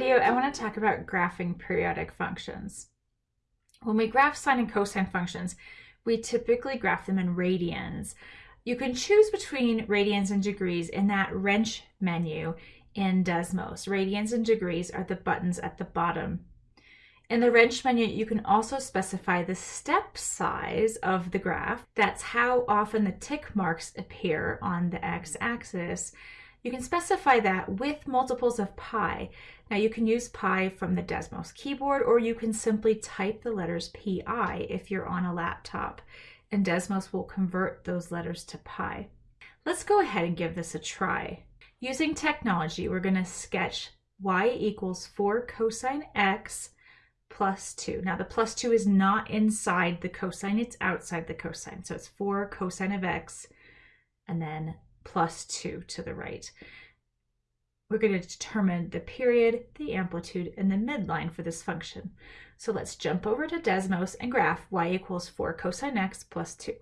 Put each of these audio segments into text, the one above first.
video, I want to talk about graphing periodic functions. When we graph sine and cosine functions, we typically graph them in radians. You can choose between radians and degrees in that wrench menu in Desmos. Radians and degrees are the buttons at the bottom. In the wrench menu, you can also specify the step size of the graph. That's how often the tick marks appear on the x-axis. You can specify that with multiples of pi. Now you can use pi from the Desmos keyboard or you can simply type the letters pi if you're on a laptop and Desmos will convert those letters to pi. Let's go ahead and give this a try. Using technology, we're going to sketch y equals 4 cosine x plus 2. Now the plus 2 is not inside the cosine, it's outside the cosine. So it's 4 cosine of x and then plus 2 to the right. We're going to determine the period, the amplitude, and the midline for this function. So let's jump over to Desmos and graph y equals 4 cosine x plus 2.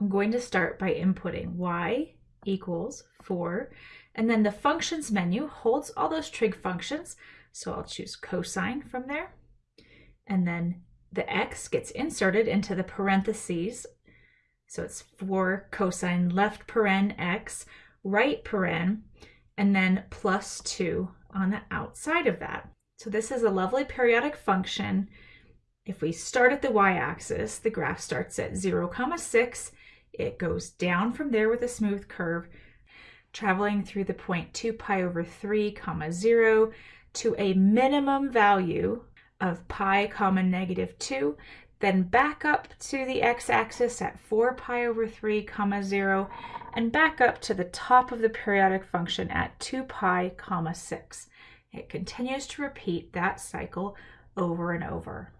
I'm going to start by inputting y equals 4, and then the functions menu holds all those trig functions, so I'll choose cosine from there, and then the x gets inserted into the parentheses so it's 4 cosine left paren x, right paren, and then plus 2 on the outside of that. So this is a lovely periodic function. If we start at the y-axis, the graph starts at 0, comma 6. It goes down from there with a smooth curve, traveling through the point 2 pi over 3, comma 0 to a minimum value of pi comma negative 2 then back up to the x-axis at 4 pi over 3 comma 0, and back up to the top of the periodic function at 2 pi comma 6. It continues to repeat that cycle over and over.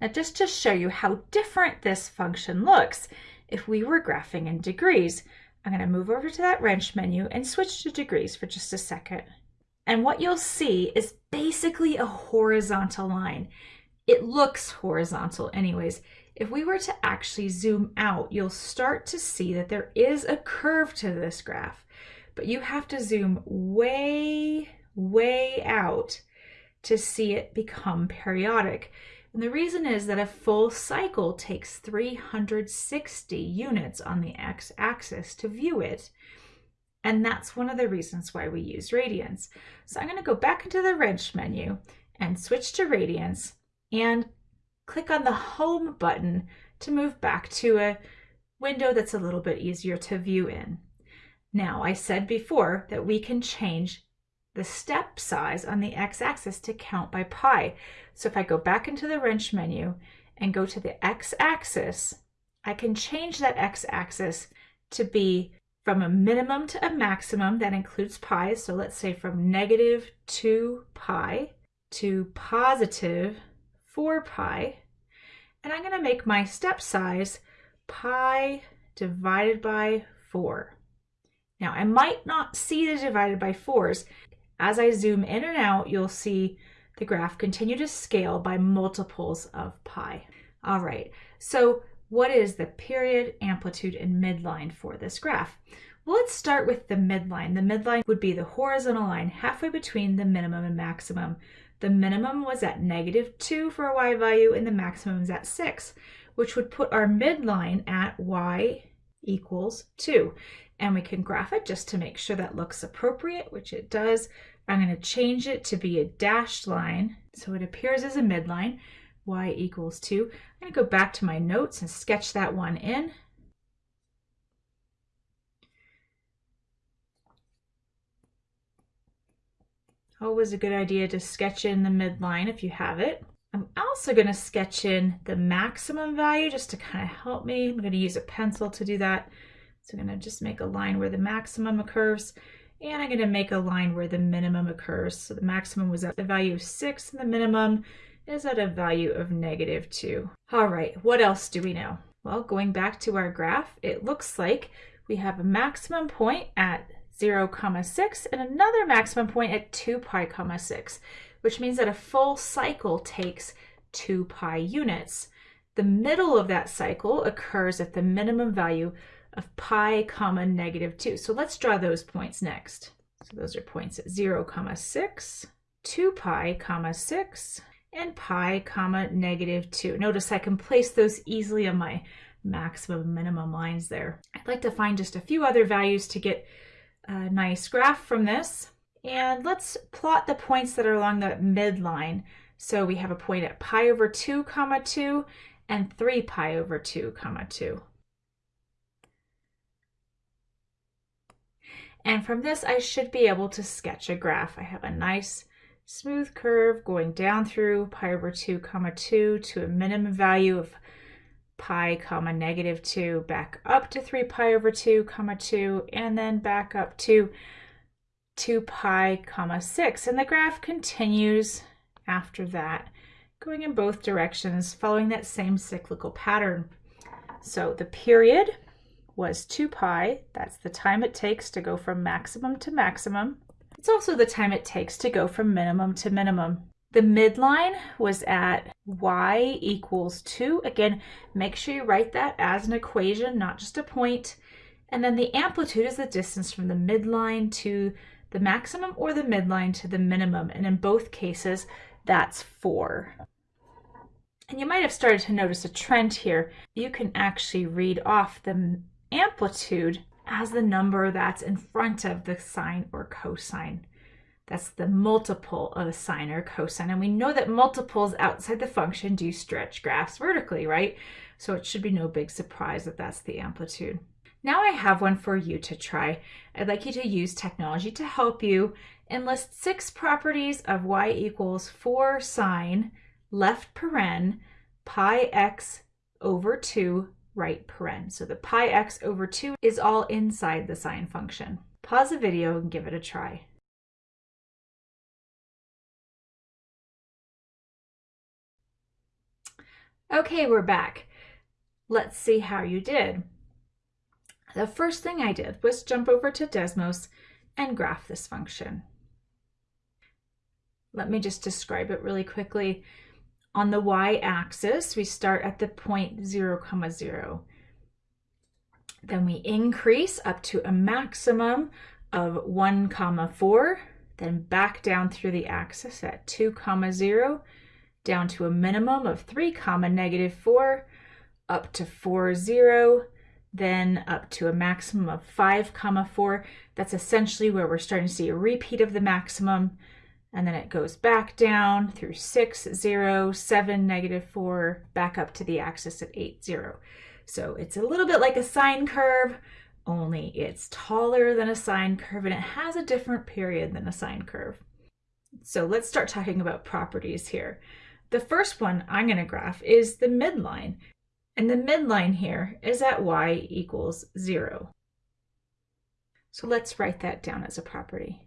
Now just to show you how different this function looks if we were graphing in degrees, I'm going to move over to that wrench menu and switch to degrees for just a second. And what you'll see is basically a horizontal line it looks horizontal anyways. If we were to actually zoom out, you'll start to see that there is a curve to this graph, but you have to zoom way, way out to see it become periodic. And the reason is that a full cycle takes 360 units on the x-axis to view it. And that's one of the reasons why we use radians. So I'm going to go back into the wrench menu and switch to radians and click on the home button to move back to a window that's a little bit easier to view in. Now, I said before that we can change the step size on the x-axis to count by pi. So if I go back into the wrench menu and go to the x-axis, I can change that x-axis to be from a minimum to a maximum that includes pi. So let's say from negative 2 pi to positive 4 pi, and I'm going to make my step size pi divided by 4. Now, I might not see the divided by 4s. As I zoom in and out, you'll see the graph continue to scale by multiples of pi. All right, so what is the period, amplitude, and midline for this graph? Well, let's start with the midline. The midline would be the horizontal line halfway between the minimum and maximum. The minimum was at negative 2 for a y value and the maximum is at 6, which would put our midline at y equals 2. And we can graph it just to make sure that looks appropriate, which it does. I'm going to change it to be a dashed line so it appears as a midline, y equals 2. I'm going to go back to my notes and sketch that one in. Always a good idea to sketch in the midline if you have it. I'm also going to sketch in the maximum value just to kind of help me. I'm going to use a pencil to do that. So I'm going to just make a line where the maximum occurs and I'm going to make a line where the minimum occurs. So the maximum was at the value of 6 and the minimum is at a value of negative 2. All right, what else do we know? Well, going back to our graph, it looks like we have a maximum point at 0 comma 6 and another maximum point at 2 pi comma 6 which means that a full cycle takes 2 pi units. The middle of that cycle occurs at the minimum value of pi comma negative 2. So let's draw those points next. So those are points at 0 comma 6 2 pi comma 6 and pi comma negative 2. Notice I can place those easily on my maximum minimum lines there. I'd like to find just a few other values to get a nice graph from this. And let's plot the points that are along the midline. So we have a point at pi over 2 comma 2 and 3 pi over 2 comma 2. And from this, I should be able to sketch a graph. I have a nice smooth curve going down through pi over 2 comma 2 to a minimum value of pi comma negative 2 back up to 3 pi over 2 comma 2 and then back up to 2 pi comma 6 and the graph continues after that going in both directions following that same cyclical pattern. So the period was 2 pi, that's the time it takes to go from maximum to maximum. It's also the time it takes to go from minimum to minimum. The midline was at y equals 2. Again, make sure you write that as an equation, not just a point. And then the amplitude is the distance from the midline to the maximum or the midline to the minimum. And in both cases, that's 4. And you might have started to notice a trend here. You can actually read off the amplitude as the number that's in front of the sine or cosine. That's the multiple of a sine or cosine. And we know that multiples outside the function do stretch graphs vertically, right? So it should be no big surprise that that's the amplitude. Now I have one for you to try. I'd like you to use technology to help you and list six properties of y equals 4 sine left paren pi x over 2 right paren. So the pi x over 2 is all inside the sine function. Pause the video and give it a try. Okay, we're back. Let's see how you did. The first thing I did was jump over to Desmos and graph this function. Let me just describe it really quickly. On the y-axis, we start at the point 0, comma 0. Then we increase up to a maximum of 1, comma 4, then back down through the axis at 2, comma 0, down to a minimum of 3 comma negative 4, up to 4, 0, then up to a maximum of 5 comma 4. That's essentially where we're starting to see a repeat of the maximum. And then it goes back down through 6, 0, 7, negative 4, back up to the axis at 8, 0. So it's a little bit like a sine curve, only it's taller than a sine curve and it has a different period than a sine curve. So let's start talking about properties here. The first one I'm going to graph is the midline. And the midline here is at y equals 0. So let's write that down as a property.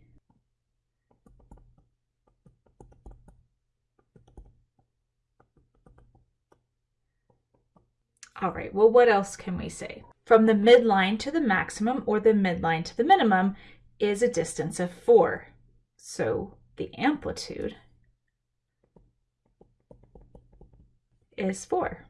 All right, well, what else can we say? From the midline to the maximum or the midline to the minimum is a distance of 4. So the amplitude is 4.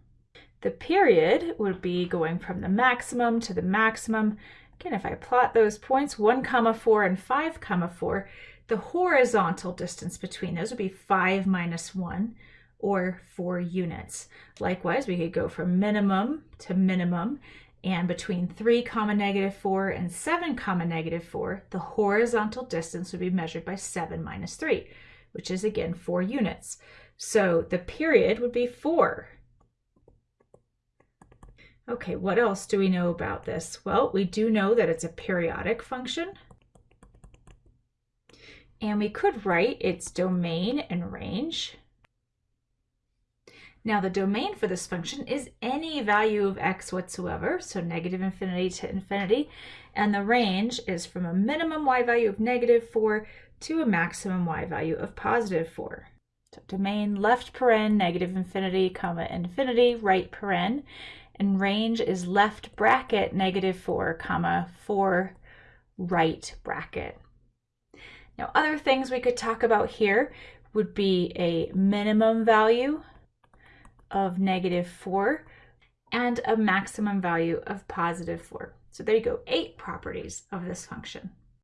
The period would be going from the maximum to the maximum. Again, if I plot those points, 1 comma 4 and 5 comma 4, the horizontal distance between those would be 5 minus 1 or 4 units. Likewise, we could go from minimum to minimum and between 3 comma negative 4 and 7 comma negative 4, the horizontal distance would be measured by 7 minus 3, which is again 4 units. So the period would be 4. Okay, what else do we know about this? Well, we do know that it's a periodic function. And we could write its domain and range. Now the domain for this function is any value of x whatsoever, so negative infinity to infinity, and the range is from a minimum y value of negative 4 to a maximum y value of positive 4. So domain left paren, negative infinity, comma infinity, right paren, and range is left bracket, negative 4, comma 4, right bracket. Now other things we could talk about here would be a minimum value of negative 4 and a maximum value of positive 4. So there you go, eight properties of this function.